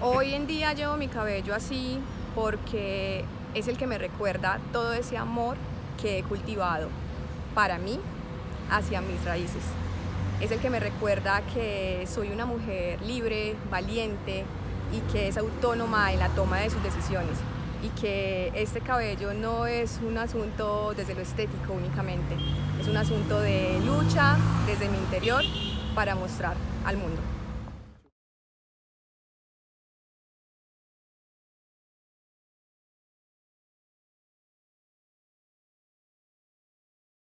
Hoy en día llevo mi cabello así porque es el que me recuerda todo ese amor que he cultivado para mí hacia mis raíces. Es el que me recuerda que soy una mujer libre, valiente y que es autónoma en la toma de sus decisiones y que este cabello no es un asunto desde lo estético únicamente, es un asunto de lucha desde mi interior para mostrar al mundo.